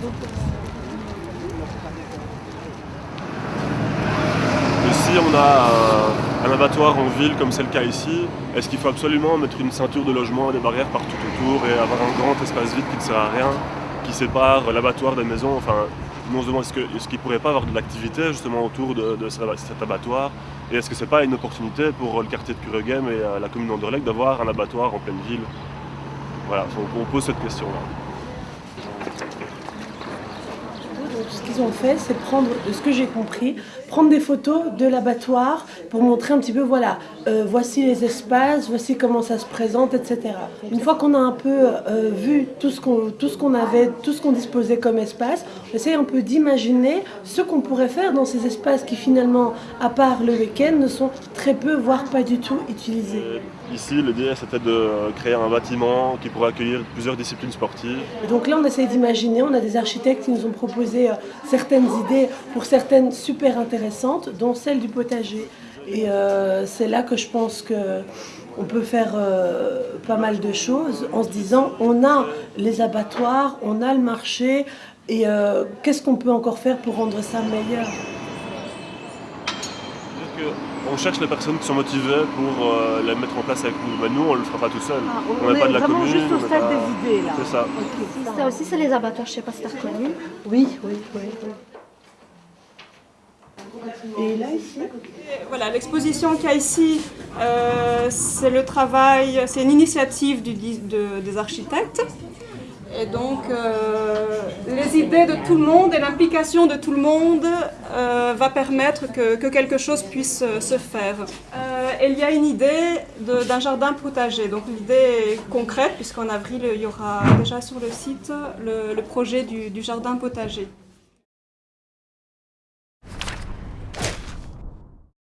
Ici, on a un, abattoir en ville comme c'est le cas ici. Est-ce qu'il faut absolument mettre une ceinture de logement et des barrières partout autour et avoir un grand espace vide qui ne sert à rien, qui sépare l'abattoir des maisons? Enfin, nous on se demande est-ce qu'il ne pourrait pas avoir de l'activité justement autour de, cet abattoir? Et est-ce que c'est pas une opportunité pour euh, le quartier de Cureghem et euh, la commune d'Anderlecht d'avoir un abattoir en pleine ville? Voilà, on pose cette question-là. Ce qu'ils ont fait, c'est prendre, de ce que j'ai compris, prendre des photos de l'abattoir pour montrer un petit peu, voilà, euh, voici les espaces, voici comment ça se présente, etc. Une fois qu'on a un peu euh, vu tout ce qu'on avait, tout ce qu'on disposait comme espace, on essaye un peu d'imaginer ce qu'on pourrait faire dans ces espaces qui finalement, à part le week-end, ne sont très peu, voire pas du tout utilisés. Ici, l'idée c'était de créer un bâtiment qui pourrait accueillir plusieurs disciplines sportives. donc là, on essaye d'imaginer, on a des architectes qui nous ont proposé euh, certaines idées pour certaines super intéressantes, dont celle du potager. Et euh, c'est là que je pense qu'on peut faire euh, pas mal de choses en se disant on a les abattoirs, on a le marché, et qu'est-ce qu'on peut encore faire pour rendre ça meilleur? On cherche les personnes qui sont motivées pour euh, les mettre en place avec nous. Mais nous, on ne le fera pas tout seul. Ah, on n'est pas de la commune. juste au stade des idées, là. C'est ça. Ça aussi, c'est les abattoirs, je ne sais pas si tu as reconnu. Oui, oui, oui. Et là, ici? Voilà, l'exposition qu'il y a ici, euh, c'est le travail, c'est une initiative du, des architectes. Et donc, euh, les idées de tout le monde et l'implication de tout le monde euh, va permettre que, quelque chose puisse euh, se faire. il y a une idée d'un jardin potager. Donc l'idée est concrète, puisqu'en avril, il y aura déjà sur le site le, projet du jardin potager.